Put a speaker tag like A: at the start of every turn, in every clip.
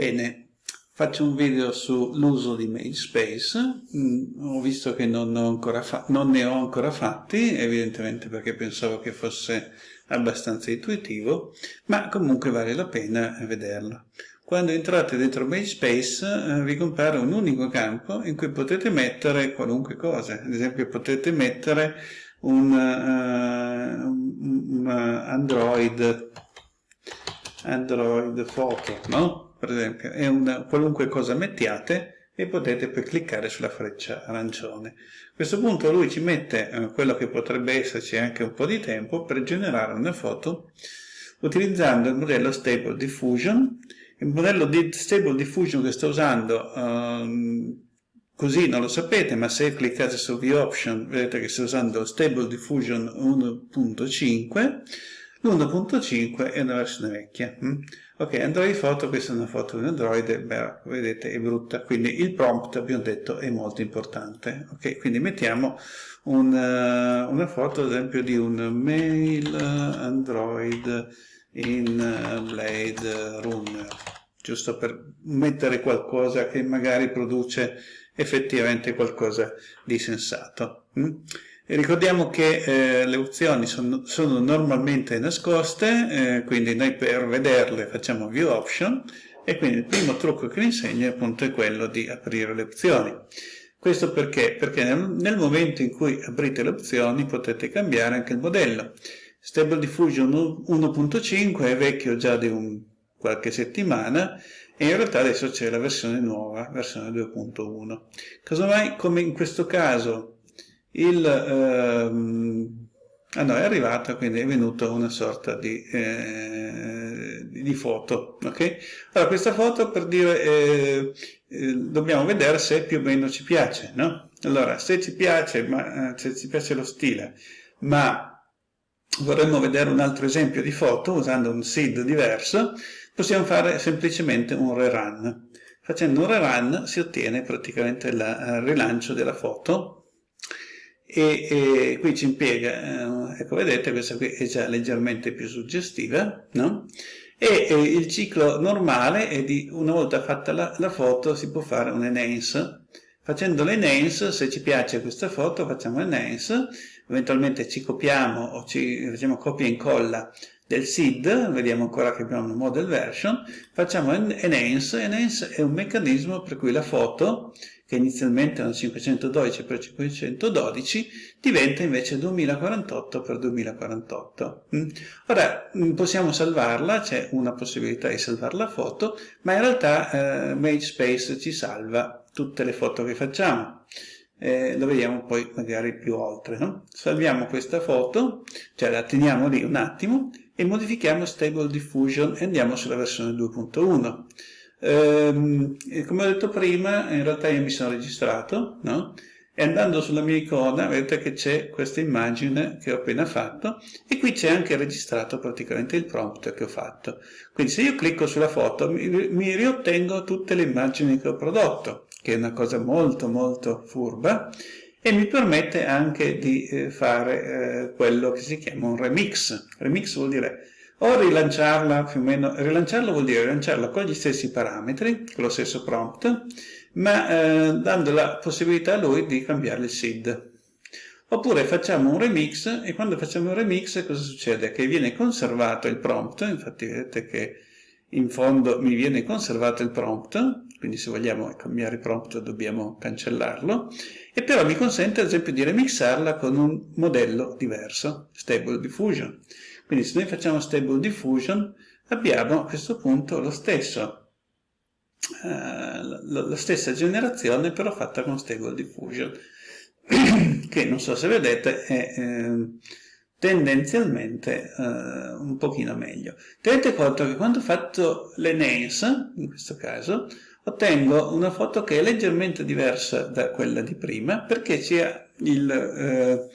A: Bene, faccio un video sull'uso di MageSpace, mm, ho visto che non, non, ne ho ancora fatti, evidentemente perché pensavo che fosse abbastanza intuitivo, ma comunque vale la pena vederlo. Quando entrate dentro MageSpace eh, vi compare un unico campo in cui potete mettere qualunque cosa, ad esempio potete mettere un, uh, un Android Android Photo, no? Per esempio, è una qualunque cosa mettiate e potete poi cliccare sulla freccia arancione. A questo punto lui ci mette eh, quello che potrebbe esserci anche un po' di tempo per generare una foto utilizzando il modello Stable Diffusion. Il modello di Stable Diffusion che sto usando um, così non lo sapete, ma se cliccate su View Option vedete che sto usando Stable Diffusion 1.5 L'1.5 è una versione vecchia. Mm? Ok, Android Photo, questa è una foto di un Android, beh, vedete è brutta, quindi il prompt, abbiamo detto, è molto importante. Ok, quindi mettiamo un, uh, una foto, ad esempio, di un mail Android in uh, Blade Runner, giusto per mettere qualcosa che magari produce effettivamente qualcosa di sensato. E ricordiamo che eh, le opzioni sono, sono normalmente nascoste, eh, quindi noi per vederle facciamo View Option e quindi il primo trucco che vi insegno appunto è quello di aprire le opzioni. Questo perché? Perché nel, nel momento in cui aprite le opzioni potete cambiare anche il modello. Stable Diffusion 1.5 è vecchio già di un, qualche settimana e in realtà adesso c'è la versione nuova, versione 2.1. Casomai, come in questo caso, il, ehm, a noi è arrivata, quindi è venuta una sorta di, eh, di foto. Okay? Allora, questa foto per dire, eh, eh, dobbiamo vedere se più o meno ci piace. No? Allora, se ci piace, ma, eh, se ci piace lo stile, ma vorremmo vedere un altro esempio di foto usando un seed diverso, possiamo fare semplicemente un rerun. Facendo un rerun si ottiene praticamente il eh, rilancio della foto e, e qui ci impiega, eh, ecco vedete questa qui è già leggermente più suggestiva, no? E, e il ciclo normale è di una volta fatta la, la foto si può fare un enhance, facendo l'enhance se ci piace questa foto facciamo enhance, eventualmente ci copiamo o ci facciamo copia e incolla del SID, vediamo ancora che abbiamo una model version, facciamo enhance, enhance è un meccanismo per cui la foto che inizialmente erano 512 x 512, diventa invece 2048 x 2048. Ora mm, possiamo salvarla, c'è una possibilità di salvare la foto, ma in realtà eh, MageSpace ci salva tutte le foto che facciamo. Eh, lo vediamo poi magari più oltre. No? Salviamo questa foto, cioè la teniamo lì un attimo e modifichiamo Stable Diffusion e andiamo sulla versione 2.1. Ehm, come ho detto prima, in realtà io mi sono registrato, no? E andando sulla mia icona vedete che c'è questa immagine che ho appena fatto e qui c'è anche registrato praticamente il prompt che ho fatto. Quindi se io clicco sulla foto mi, mi riottengo tutte le immagini che ho prodotto, che è una cosa molto molto furba, e mi permette anche di eh, fare eh, quello che si chiama un remix. Remix vuol dire o rilanciarla più o meno, rilanciarla vuol dire rilanciarla con gli stessi parametri, con lo stesso prompt, ma eh, dando la possibilità a lui di cambiare il SID. Oppure facciamo un remix e quando facciamo un remix cosa succede? Che viene conservato il prompt, infatti vedete che in fondo mi viene conservato il prompt, quindi se vogliamo cambiare prompt dobbiamo cancellarlo, e però mi consente ad esempio di remixarla con un modello diverso, Stable Diffusion. Quindi se noi facciamo Stable Diffusion abbiamo a questo punto lo stesso, eh, la, la, stessa generazione però fatta con Stable Diffusion, che non so se vedete è eh, tendenzialmente eh, un pochino meglio. Tenete conto che quando ho fatto l'enhance, in questo caso, ottengo una foto che è leggermente diversa da quella di prima perché il... Eh,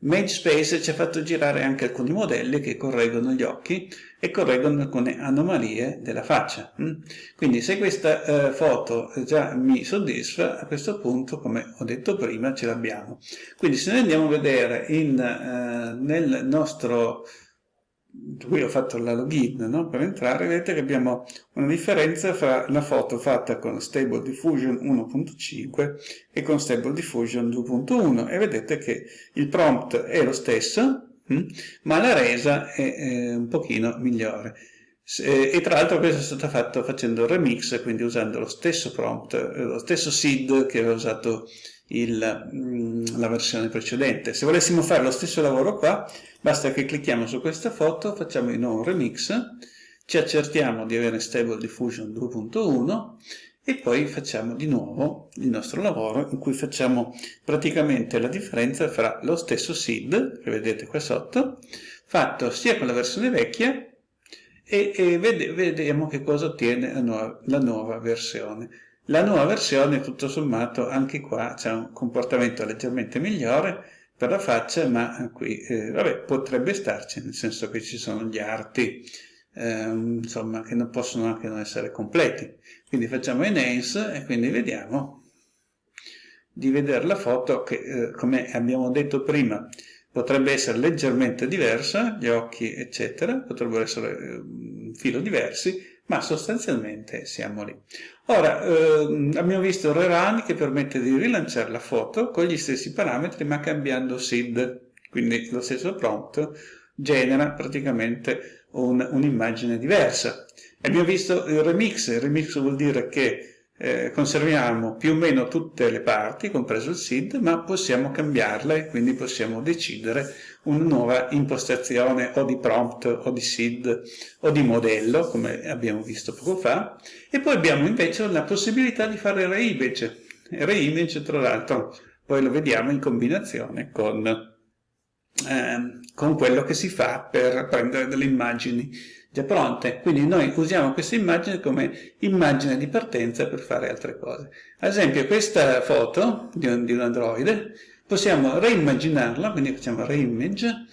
A: MageSpace ci ha fatto girare anche alcuni modelli che correggono gli occhi e correggono alcune anomalie della faccia. Mm? Quindi se questa eh, foto già mi soddisfa, a questo punto, come ho detto prima, ce l'abbiamo. Quindi se noi andiamo a vedere in, eh, nel nostro qui ho fatto la login no? per entrare, vedete che abbiamo una differenza fra la foto fatta con Stable Diffusion 1.5 e con Stable Diffusion 2.1 e vedete che il prompt è lo stesso, hm? ma la resa è, un pochino migliore. E tra l'altro questo è stato fatto facendo il remix, quindi usando lo stesso prompt, eh, lo stesso seed che aveva usato il, mm, la versione precedente. Se volessimo fare lo stesso lavoro qua, basta che clicchiamo su questa foto, facciamo di nuovo un remix, ci accertiamo di avere Stable Diffusion 2.1 e poi facciamo di nuovo il nostro lavoro in cui facciamo praticamente la differenza fra lo stesso seed, che vedete qua sotto, fatto sia con la versione vecchia e, e vediamo che cosa ottiene la nuova, la nuova versione. La nuova versione, tutto sommato, anche qua c'è un comportamento leggermente migliore per la faccia, ma qui, eh, vabbè, potrebbe starci, nel senso che ci sono gli arti, eh, insomma, che non possono anche non essere completi. Quindi facciamo enhance e quindi vediamo di vedere la foto che, eh, come abbiamo detto prima, potrebbe essere leggermente diversa, gli occhi eccetera, potrebbero essere eh, un filo diversi, ma sostanzialmente siamo lì. Ora, eh, abbiamo visto rerun che permette di rilanciare la foto con gli stessi parametri ma cambiando SID, quindi lo stesso prompt genera praticamente un'immagine un diversa. Abbiamo visto il remix, il remix vuol dire che eh, conserviamo più o meno tutte le parti, compreso il SID, ma possiamo cambiarle, quindi possiamo decidere una nuova impostazione o di prompt o di SID o di modello, come abbiamo visto poco fa, e poi abbiamo invece la possibilità di fare reimage. Reimage, tra l'altro, poi lo vediamo in combinazione con, eh, con quello che si fa per prendere delle immagini già pronte. Quindi noi usiamo questa immagine come immagine di partenza per fare altre cose. Ad esempio questa foto di un, di un androide possiamo reimmaginarla, quindi facciamo reimage,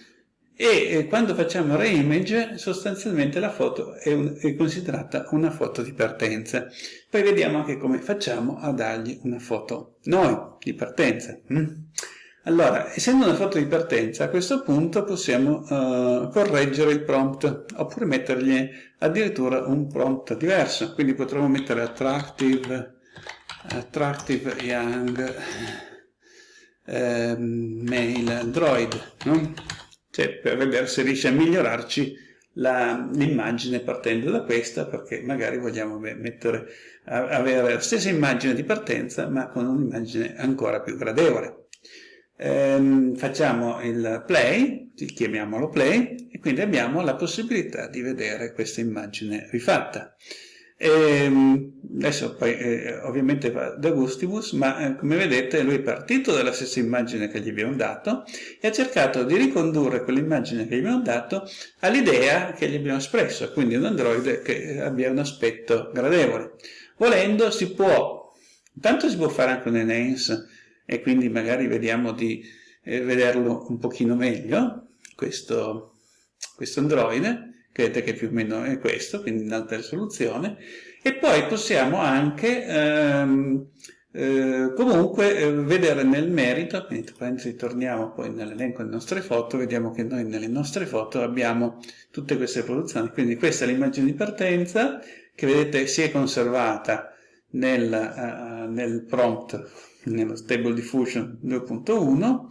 A: e quando facciamo reimage sostanzialmente la foto è, un, è, considerata una foto di partenza. Poi vediamo anche come facciamo a dargli una foto noi di partenza. Mm? Allora, essendo una foto di partenza, a questo punto possiamo uh, correggere il prompt, oppure mettergli addirittura un prompt diverso. Quindi potremmo mettere attractive, attractive young eh, mail android, no? cioè, per vedere se riesce a migliorarci l'immagine partendo da questa, perché magari vogliamo mettere, avere la stessa immagine di partenza, ma con un'immagine ancora più gradevole ehm, facciamo il play, chiamiamolo play, e quindi abbiamo la possibilità di vedere questa immagine rifatta. E, ehm, adesso poi eh, ovviamente va da Gustibus, ma eh, come vedete lui è partito dalla stessa immagine che gli abbiamo dato e ha cercato di ricondurre quell'immagine che gli abbiamo dato all'idea che gli abbiamo espresso, quindi un androide che abbia un aspetto gradevole. Volendo si può, intanto si può fare anche un enhance, e quindi magari vediamo di eh, vederlo un pochino meglio, questo, questo androide, vedete che più o meno è questo, quindi in alta risoluzione, e poi possiamo anche ehm, eh, comunque eh, vedere nel merito, quindi torniamo poi nell'elenco delle nostre foto, vediamo che noi nelle nostre foto abbiamo tutte queste produzioni, quindi questa è l'immagine di partenza che vedete si è conservata nel, uh, nel prompt nello Stable Diffusion 2.1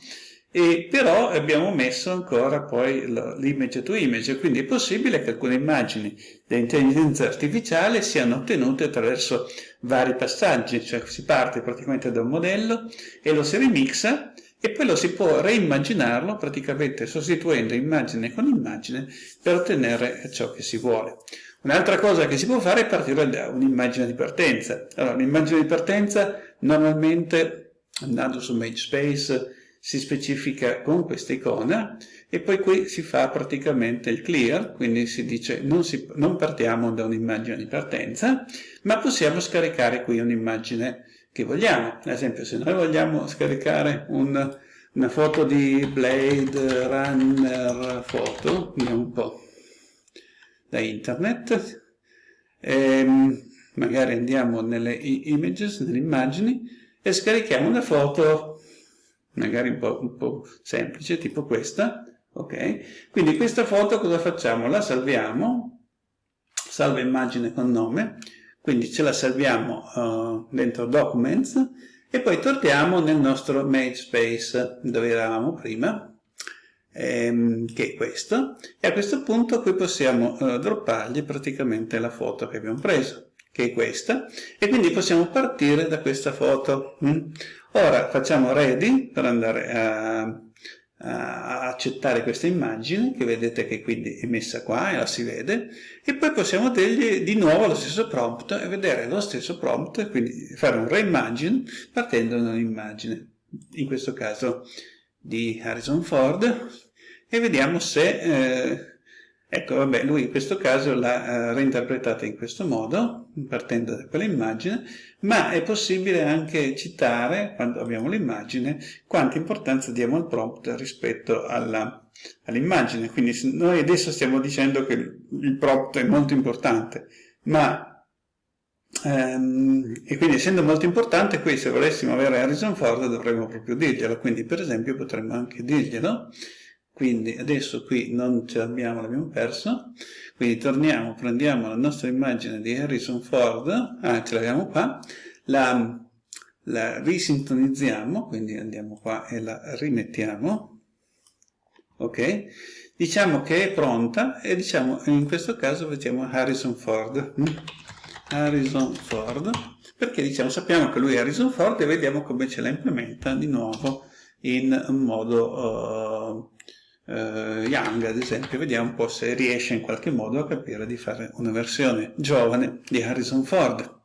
A: e però abbiamo messo ancora poi l'image to image, quindi è possibile che alcune immagini dell'intelligenza artificiale siano ottenute attraverso vari passaggi, cioè si parte praticamente da un modello e lo si remixa e poi lo si può reimmaginarlo praticamente sostituendo immagine con immagine per ottenere ciò che si vuole. Un'altra cosa che si può fare è partire da un'immagine di partenza. Allora, l'immagine di partenza normalmente, andando su MageSpace, si specifica con questa icona e poi qui si fa praticamente il clear, quindi si dice non, si, non partiamo da un'immagine di partenza, ma possiamo scaricare qui un'immagine che vogliamo. Ad esempio, se noi vogliamo scaricare un, una foto di Blade Runner Photo, vediamo un po' da internet, ehm, magari andiamo nelle images, nelle immagini, e scarichiamo una foto magari un po', un po semplice, tipo questa, Ok? Quindi questa foto cosa facciamo? La salviamo, salva immagine con nome, quindi ce la salviamo uh, dentro Documents e poi torniamo nel nostro Mage Space dove eravamo prima, ehm, che è questo, e a questo punto qui possiamo uh, droppargli praticamente la foto che abbiamo preso, che è questa, e quindi possiamo partire da questa foto. Mm? Ora facciamo ready per andare a accettare questa immagine che vedete che quindi è messa qua e la si vede e poi possiamo dirgli di nuovo lo stesso prompt e vedere lo stesso prompt quindi fare un reimagine partendo da un'immagine in questo caso di Harrison Ford e vediamo se eh, Ecco, vabbè, lui in questo caso l'ha eh, reinterpretata in questo modo, partendo da quell'immagine, ma è possibile anche citare, quando abbiamo l'immagine, quanta importanza diamo al prompt rispetto all'immagine. Quindi noi adesso stiamo dicendo che il prompt è molto importante, ma ehm, e quindi essendo molto importante, qui se volessimo avere Harrison Ford dovremmo proprio dirglielo, quindi per esempio potremmo anche dirglielo, quindi adesso qui non ce l'abbiamo, l'abbiamo perso, quindi torniamo, prendiamo la nostra immagine di Harrison Ford, ah ce l'abbiamo qua, la, la risintonizziamo, quindi andiamo qua e la rimettiamo, ok? Diciamo che è pronta e diciamo, in questo caso mettiamo Harrison Ford? Harrison Ford, perché diciamo, sappiamo che lui è Harrison Ford e vediamo come ce la implementa di nuovo in modo... Uh, uh, Young ad esempio, vediamo un po' se riesce in qualche modo a capire di fare una versione giovane di Harrison Ford.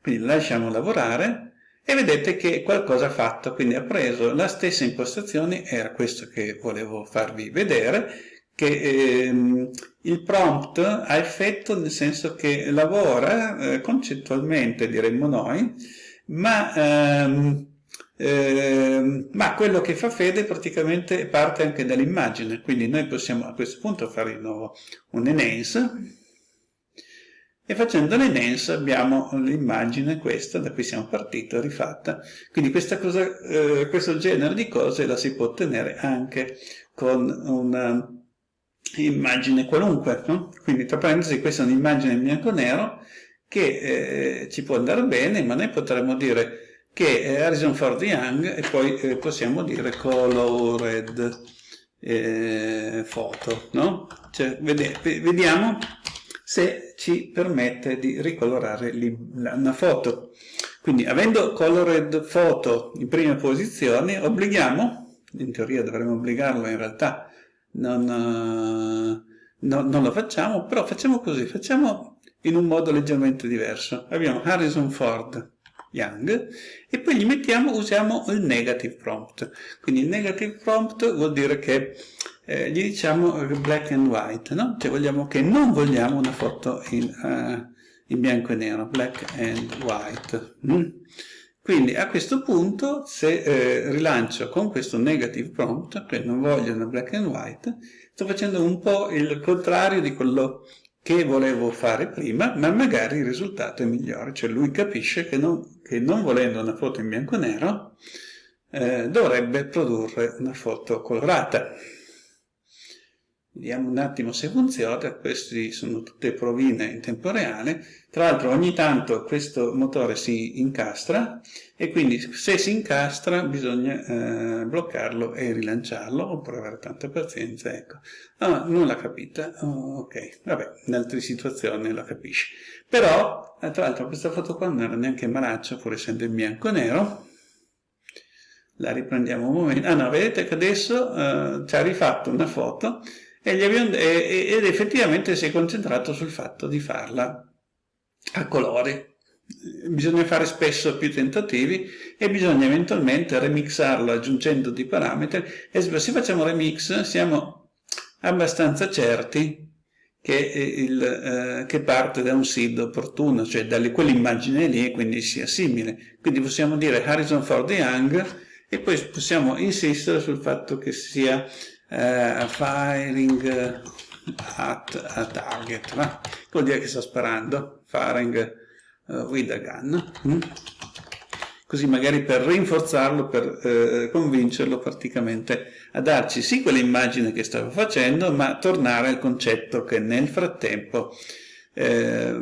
A: Quindi lasciamo lavorare e vedete che qualcosa ha fatto, quindi ha preso la stessa impostazione, era questo che volevo farvi vedere, che ehm, il prompt ha effetto nel senso che lavora eh, concettualmente, diremmo noi, ma ehm, eh, ma quello che fa fede praticamente parte anche dall'immagine, quindi noi possiamo a questo punto fare di nuovo un enhance e facendo l'enhance abbiamo l'immagine questa da cui siamo partiti, rifatta. Quindi cosa, eh, questo genere di cose la si può ottenere anche con una immagine qualunque. No? Quindi tra parentesi questa è un'immagine in bianco e nero che eh, ci può andare bene, ma noi potremmo dire che è Harrison Ford Young e poi eh, possiamo dire colored eh, photo, no? Cioè, vede, vediamo se ci permette di ricolorare una foto. Quindi avendo colored photo in prima posizione, obblighiamo, in teoria dovremmo obbligarlo, in realtà non, uh, no, non lo facciamo, però facciamo così, facciamo in un modo leggermente diverso. Abbiamo Harrison Ford, Young e poi gli mettiamo, usiamo il negative prompt. Quindi il negative prompt vuol dire che eh, gli diciamo black and white, no? Cioè vogliamo che non vogliamo una foto in, uh, in bianco e nero, black and white. Mm? Quindi a questo punto se eh, rilancio con questo negative prompt, che non voglio una black and white, sto facendo un po' il contrario di quello che volevo fare prima, ma magari il risultato è migliore, cioè lui capisce che non, che non volendo una foto in bianco e nero eh, dovrebbe produrre una foto colorata. Vediamo un attimo se funziona, queste sono tutte provine in tempo reale, tra l'altro ogni tanto questo motore si incastra e quindi se si incastra bisogna eh, bloccarlo e rilanciarlo oppure avere tanta pazienza, ecco. Ah, non l'ha capita, oh, ok, vabbè, in altre situazioni la capisce. Però, eh, tra l'altro questa foto qua non era neanche malaccia pur essendo in bianco e nero, la riprendiamo un momento, ah no, vedete che adesso eh, ci ha rifatto una foto e abbiamo, e, ed effettivamente si è concentrato sul fatto di farla a colori. Bisogna fare spesso più tentativi e bisogna eventualmente remixarlo aggiungendo dei parametri e se facciamo remix siamo abbastanza certi che, il, eh, che parte da un seed opportuno, cioè da quell'immagine lì e quindi sia simile. Quindi possiamo dire Harrison Ford Young e poi possiamo insistere sul fatto che sia uh, firing at a target, no? vuol dire che sto sparando, firing uh, with a gun. Mm? così magari per rinforzarlo, per eh, convincerlo praticamente a darci sì quell'immagine che stava facendo, ma tornare al concetto che nel frattempo eh,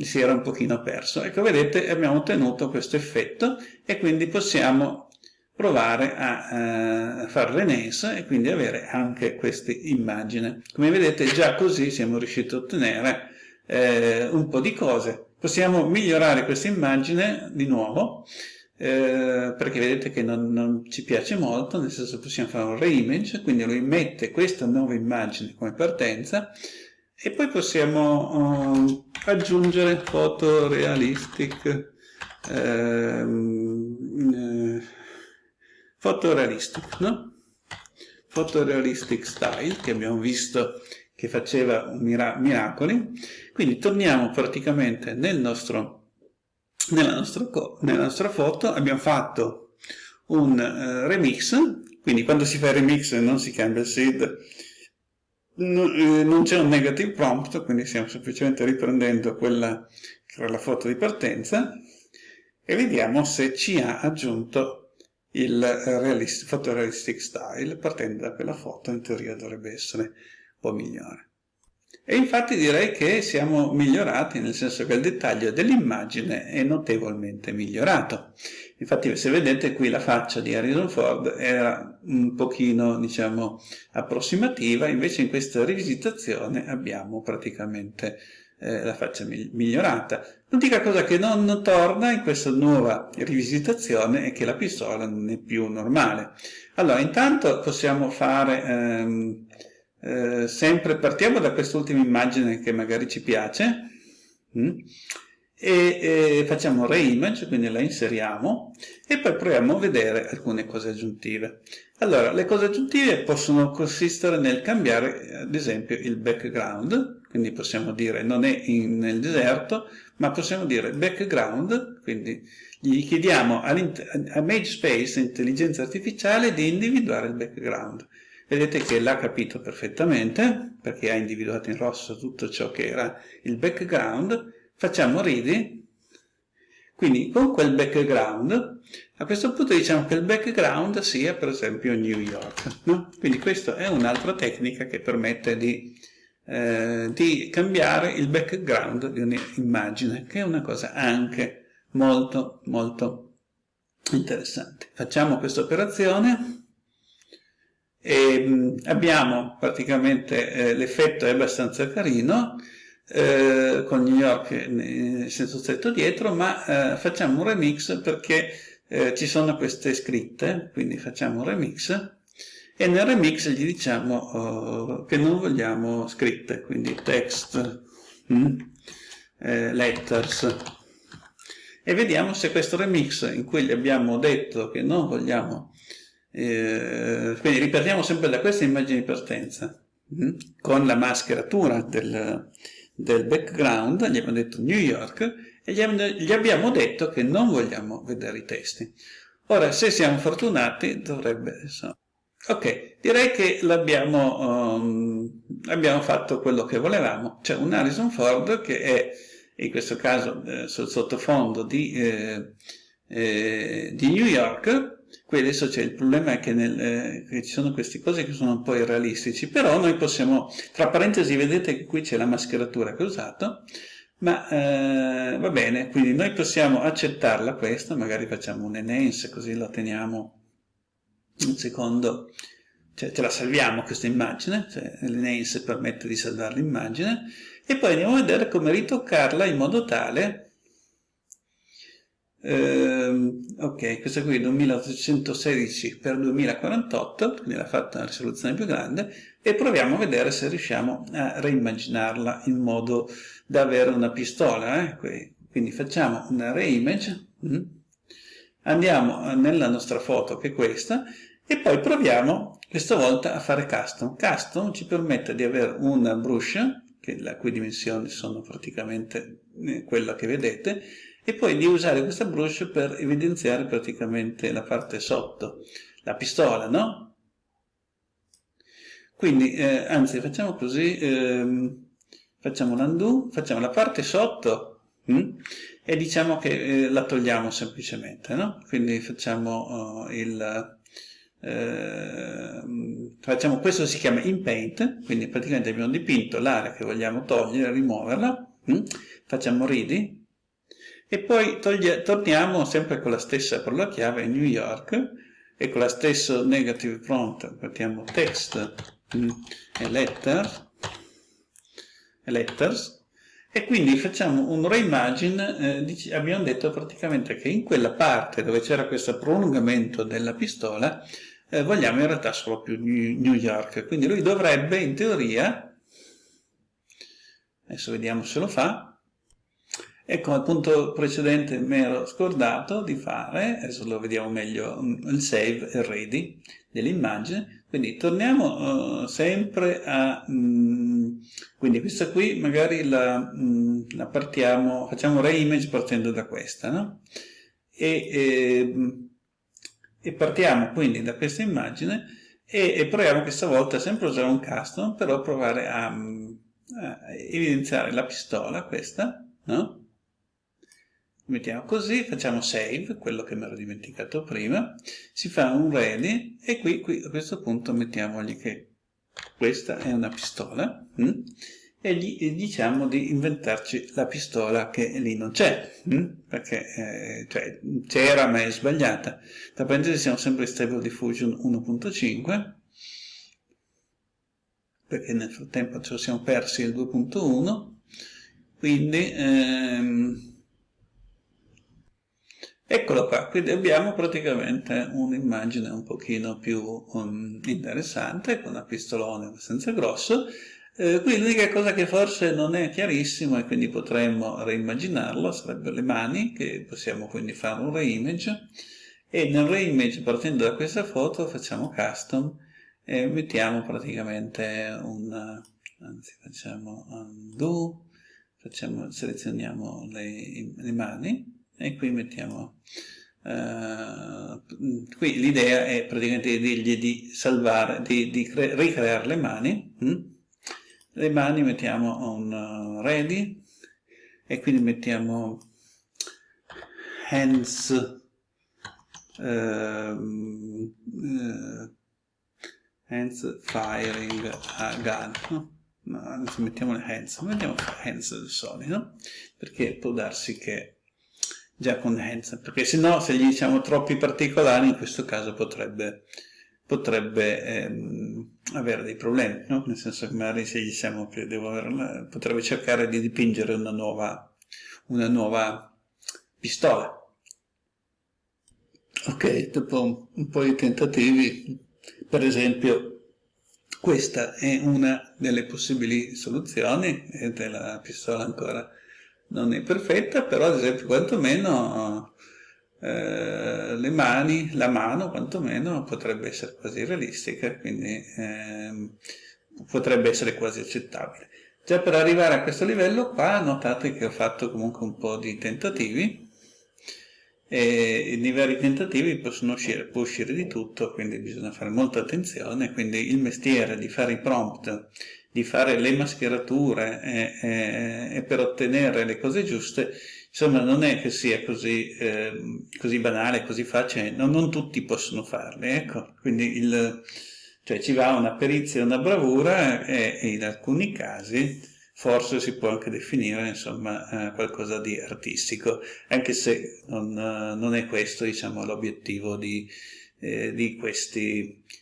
A: si era un pochino perso. Ecco, vedete, abbiamo ottenuto questo effetto e quindi possiamo provare a uh, fare Renaissance e quindi avere anche questa immagine. Come vedete già così siamo riusciti a ottenere eh, un po' di cose. Possiamo migliorare questa immagine di nuovo eh, perché vedete che non, non, ci piace molto, nel senso possiamo fare un reimage, quindi lui mette questa nuova immagine come partenza e poi possiamo uh, aggiungere fotorealistic ehm, eh, fotorealistic, no? Fotorealistic style che abbiamo visto che faceva mira miracoli. Quindi torniamo praticamente nel nostro, nella, nostra, nella nostra foto, abbiamo fatto un uh, remix, quindi quando si fa il remix non si cambia il seed, non c'è un negative prompt, quindi stiamo semplicemente riprendendo quella che era la foto di partenza. E vediamo se ci ha aggiunto il eh, realist, photorealistic style partendo da quella foto in teoria dovrebbe essere po' migliore. E infatti direi che siamo migliorati, nel senso che il dettaglio dell'immagine è notevolmente migliorato. Infatti se vedete qui la faccia di Harrison Ford era un pochino, diciamo, approssimativa, invece in questa rivisitazione abbiamo praticamente eh, la faccia migliorata. L'unica cosa che non torna in questa nuova rivisitazione è che la pistola non è più normale. Allora, intanto possiamo fare ehm, eh, sempre, partiamo da quest'ultima immagine che magari ci piace, mm, e, e facciamo reimage, quindi la inseriamo, e poi proviamo a vedere alcune cose aggiuntive. Allora, le cose aggiuntive possono consistere nel cambiare, ad esempio, il background, quindi possiamo dire non è in, nel deserto, ma possiamo dire background, quindi gli chiediamo a MageSpace, intelligenza artificiale, di individuare il background. Vedete che l'ha capito perfettamente, perché ha individuato in rosso tutto ciò che era il background. Facciamo ready, quindi con quel background, a questo punto diciamo che il background sia per esempio New York. No? Quindi questa è un'altra tecnica che permette di eh, di cambiare il background di un'immagine, che è una cosa anche molto molto interessante. Facciamo questa operazione e mm, abbiamo praticamente eh, l'effetto è abbastanza carino eh, con New York eh, senza stretto dietro, ma eh, facciamo un remix perché eh, ci sono queste scritte, quindi facciamo un remix e nel remix gli diciamo uh, che non vogliamo scritte, quindi text, mm, eh, letters, e vediamo se questo remix in cui gli abbiamo detto che non vogliamo, eh, quindi ripartiamo sempre da questa immagine di partenza, mm, con la mascheratura del, del background, gli abbiamo detto New York, e gli, gli abbiamo detto che non vogliamo vedere i testi. Ora, se siamo fortunati, dovrebbe... Insomma, Ok, direi che l'abbiamo um, abbiamo fatto quello che volevamo. C'è un Harrison Ford che è, in questo caso, eh, sul sottofondo di, eh, eh, di, New York. Qui adesso c'è il problema che, nel, eh, che, ci sono queste cose che sono un po' irrealistici, però noi possiamo, tra parentesi vedete che qui c'è la mascheratura che ho usato, ma eh, va bene, quindi noi possiamo accettarla questa, magari facciamo un enhance così la teniamo un secondo, cioè ce la salviamo questa immagine, cioè l'enhance permette di salvare l'immagine, e poi andiamo a vedere come ritoccarla in modo tale, ehm, ok, questa qui è 2816 x 2048, quindi l'ha fatta una risoluzione più grande, e proviamo a vedere se riusciamo a reimmaginarla in modo da avere una pistola, eh? quindi facciamo una reimage, mm? andiamo nella nostra foto che è questa e poi proviamo questa volta a fare custom. Custom ci permette di avere una brush, le cui dimensioni sono praticamente eh, quella che vedete, e poi di usare questa brush per evidenziare praticamente la parte sotto, la pistola, no? Quindi, eh, anzi, facciamo così, ehm, facciamo l'undo, facciamo la parte sotto, mm? e diciamo che eh, la togliamo semplicemente, no? Quindi facciamo uh, il... Eh, facciamo questo si chiama in paint, quindi praticamente abbiamo dipinto l'area che vogliamo togliere, rimuoverla, mm? Facciamo ready e poi torniamo sempre con la stessa parola chiave New York e con la stessa negative prompt mettiamo text mm, e letter e letters. E quindi facciamo un reimagine, eh, abbiamo detto praticamente che in quella parte dove c'era questo prolungamento della pistola eh, vogliamo in realtà solo più New York, quindi lui dovrebbe in teoria, adesso vediamo se lo fa, Ecco, al punto precedente mi ero scordato di fare, adesso lo vediamo meglio, mm, il save e ready dell'immagine. Quindi torniamo uh, sempre a... Um, quindi questa qui magari la, um, la partiamo, facciamo reimage partendo da questa, no? E, e, e, partiamo quindi da questa immagine e, e proviamo questa volta sempre usare un custom, però provare a, a evidenziare la pistola, questa, no? Mettiamo così, facciamo save, quello che mi ero dimenticato prima, si fa un ready e qui, qui a questo punto mettiamogli che questa è una pistola hm? e gli diciamo di inventarci la pistola che lì non c'è, hm? perché eh, cioè, c'era ma è sbagliata. Tra parentesi siamo sempre in Stable Diffusion 1.5 perché nel frattempo ci siamo persi il 2.1 quindi ehm, Eccolo qua, quindi abbiamo praticamente un'immagine un pochino più um, interessante, con una pistolone abbastanza grosso. Eh, qui l'unica cosa che forse non è chiarissimo e quindi potremmo reimmaginarlo sarebbero le mani, che possiamo quindi fare un reimage, e nel reimage partendo da questa foto facciamo custom e mettiamo praticamente un, anzi facciamo undo, facciamo, selezioniamo le, le mani, e qui mettiamo uh, qui l'idea è praticamente di dirgli di salvare di, di ricreare le mani hm? le mani mettiamo un uh, ready e quindi mettiamo hands uh, hands firing a gun no? No, mettiamo le hands mettiamo hands del solito perché può darsi che già con hands, perché se no se gli diciamo troppi particolari in questo caso potrebbe, potrebbe ehm, avere dei problemi, no? nel senso che magari se gli diciamo che devo avere, potrebbe cercare di dipingere una nuova, una nuova pistola. Ok, dopo un po' di tentativi, per esempio questa è una delle possibili soluzioni, vedete la pistola ancora non è perfetta, però ad esempio quantomeno eh, le mani, la mano quantomeno potrebbe essere quasi realistica, quindi eh, potrebbe essere quasi accettabile. Già per arrivare a questo livello qua notate che ho fatto comunque un po' di tentativi e nei vari tentativi possono uscire, può uscire di tutto, quindi bisogna fare molta attenzione, quindi il mestiere di fare i prompt di fare le mascherature e, e, e, per ottenere le cose giuste, insomma non è che sia così, eh, così banale, così facile, no, non tutti possono farle, ecco, quindi il, cioè ci va una perizia una bravura e, e, in alcuni casi forse si può anche definire insomma eh, qualcosa di artistico, anche se non, non è questo diciamo l'obiettivo di, eh, di,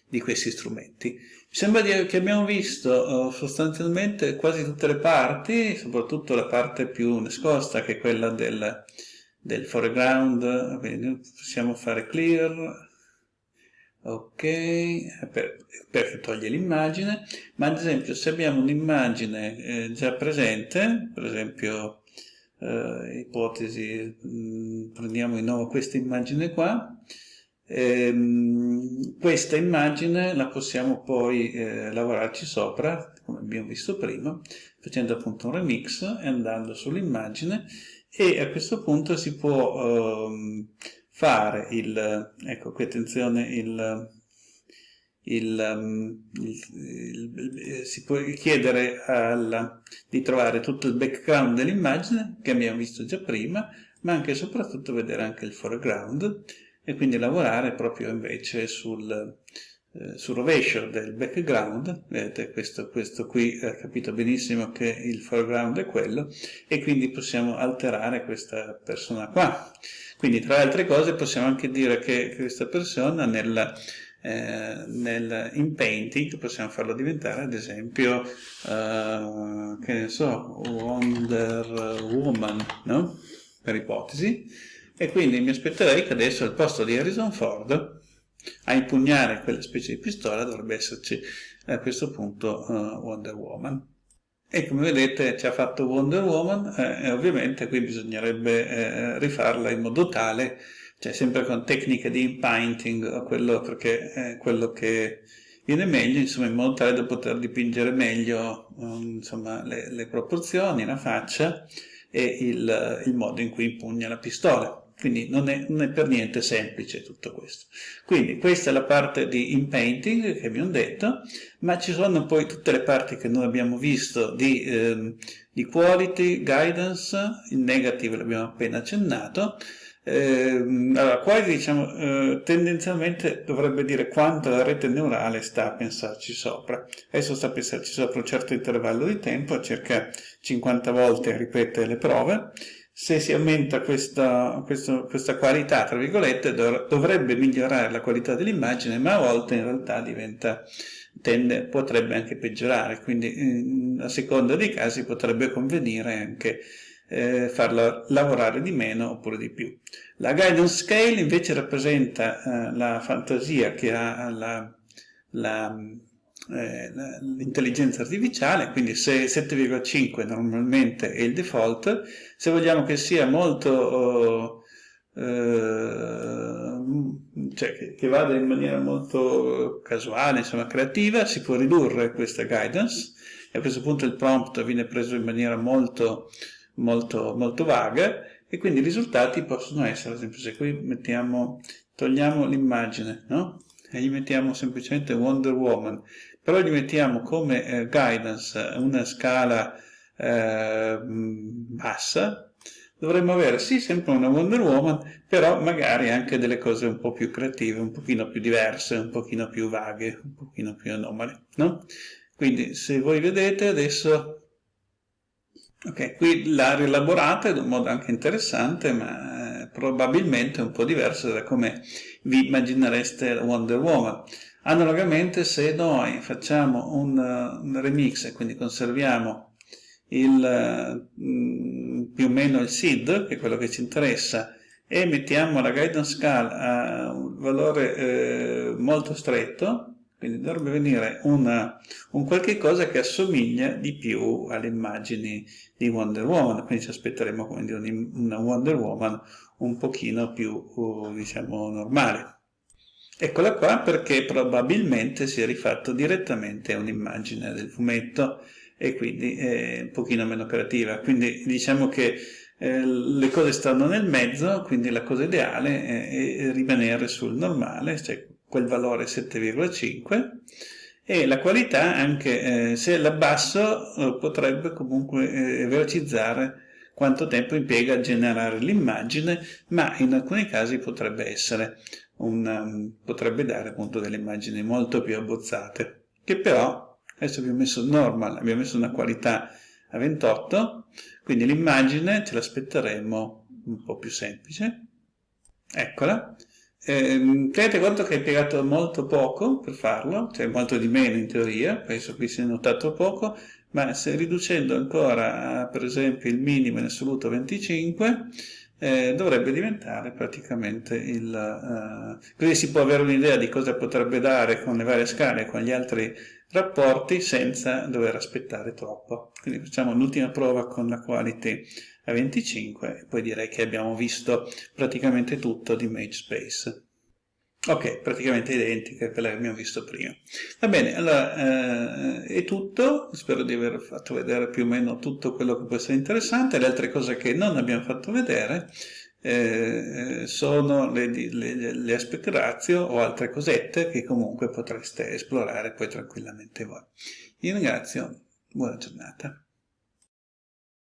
A: di questi strumenti. Sembra che abbiamo visto uh, sostanzialmente quasi tutte le parti, soprattutto la parte più nascosta che è quella del, del foreground, quindi possiamo fare clear, ok, per, per toglie l'immagine, ma ad esempio se abbiamo un'immagine eh, già presente, per esempio eh, ipotesi, mm, prendiamo di nuovo questa immagine qua, Ehm, questa immagine la possiamo poi eh, lavorarci sopra, come abbiamo visto prima, facendo appunto un remix e andando sull'immagine. E a questo punto si può ehm, fare il, ecco qui attenzione, il, il, um, il, si può chiedere alla, di trovare tutto il background dell'immagine che abbiamo visto già prima, ma anche e soprattutto vedere anche il foreground e quindi lavorare proprio invece sul, eh, sul rovescio del background, vedete questo, questo qui ha capito benissimo che il foreground è quello e quindi possiamo alterare questa persona qua. Quindi tra le altre cose possiamo anche dire che questa persona nel, eh, nel, in painting possiamo farlo diventare ad esempio uh, che ne so Wonder Woman no? per ipotesi e quindi mi aspetterei che adesso al posto di Harrison Ford a impugnare quella specie di pistola dovrebbe esserci a questo punto uh, Wonder Woman. E come vedete ci ha fatto Wonder Woman eh, e ovviamente qui bisognerebbe eh, rifarla in modo tale, cioè sempre con tecniche di impainting, quello, perché è quello che viene meglio, insomma in modo tale da poter dipingere meglio um, insomma, le, le, proporzioni, la faccia e il, il modo in cui impugna la pistola quindi non è, non è, per niente semplice tutto questo. Quindi questa è la parte di in-painting che abbiamo detto, ma ci sono poi tutte le parti che noi abbiamo visto di, eh, di quality, guidance, il negative l'abbiamo appena accennato, eh, allora, quality diciamo, eh, tendenzialmente dovrebbe dire quanto la rete neurale sta a pensarci sopra. Adesso sta a pensarci sopra un certo intervallo di tempo, circa 50 volte ripete le prove, se si aumenta questa, questa, questa qualità, tra virgolette, dovrebbe migliorare la qualità dell'immagine, ma a volte in realtà diventa, tende, potrebbe anche peggiorare, quindi a seconda dei casi potrebbe convenire anche eh, farla lavorare di meno oppure di più. La guidance scale invece rappresenta eh, la fantasia che ha la, la eh, l'intelligenza artificiale, quindi se 7,5 normalmente è il default, se vogliamo che sia molto, eh, cioè che, che, vada in maniera molto casuale, insomma creativa, si può ridurre questa guidance e a questo punto il prompt viene preso in maniera molto, molto, molto vaga e quindi i risultati possono essere, ad esempio se qui mettiamo, togliamo l'immagine, no? e gli mettiamo semplicemente Wonder Woman, però gli mettiamo come eh, guidance una scala eh, bassa, dovremmo avere sì sempre una Wonder Woman, però magari anche delle cose un po' più creative, un pochino più diverse, un pochino più vaghe, un pochino più anomale, no? Quindi se voi vedete adesso Ok, qui l'ha rielaborata in un modo anche interessante, ma eh, probabilmente un po' diverso da come vi immaginereste Wonder Woman. Analogamente se noi facciamo un, un remix quindi conserviamo il, mm, più o meno il SID, che è quello che ci interessa, e mettiamo la guidance scale a un valore eh, molto stretto, quindi dovrebbe venire una, un qualche cosa che assomiglia di più alle immagini di Wonder Woman, quindi ci aspetteremo dire, una Wonder Woman un pochino più, diciamo, normale. Eccola qua perché probabilmente si è rifatto direttamente un'immagine del fumetto e quindi è un pochino meno creativa. Quindi diciamo che eh, le cose stanno nel mezzo, quindi la cosa ideale è, è rimanere sul normale, cioè quel valore 7,5 e la qualità anche eh, se l'abbasso eh, potrebbe comunque eh, velocizzare quanto tempo impiega a generare l'immagine ma in alcuni casi potrebbe essere un, um, potrebbe dare appunto delle immagini molto più abbozzate che però adesso abbiamo messo normal abbiamo messo una qualità a 28 quindi l'immagine ce l'aspetteremo un po' più semplice. Eccola. Eh, tenete conto che hai impiegato molto poco per farlo, cioè molto di meno in teoria, penso qui sia notato poco, ma se riducendo ancora per esempio il minimo in assoluto 25, eh, dovrebbe diventare praticamente il... Uh, così si può avere un'idea di cosa potrebbe dare con le varie scale e con gli altri rapporti senza dover aspettare troppo. Quindi facciamo l'ultima prova con la quality a 25 e poi direi che abbiamo visto praticamente tutto di MageSpace. Ok, praticamente identica a quella che abbiamo visto prima. Va bene, allora eh, è tutto, spero di aver fatto vedere più o meno tutto quello che può essere interessante, le altre cose che non abbiamo fatto vedere eh, sono le, le, le aspect ratio o altre cosette che comunque potreste esplorare poi tranquillamente voi. Vi ringrazio, buona giornata.